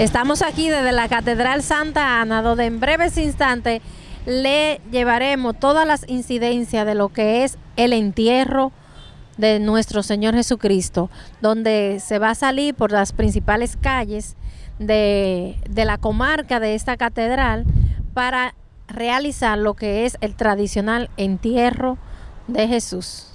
Estamos aquí desde la Catedral Santa Ana, donde en breves instantes le llevaremos todas las incidencias de lo que es el entierro de nuestro Señor Jesucristo, donde se va a salir por las principales calles de, de la comarca de esta catedral para realizar lo que es el tradicional entierro de Jesús.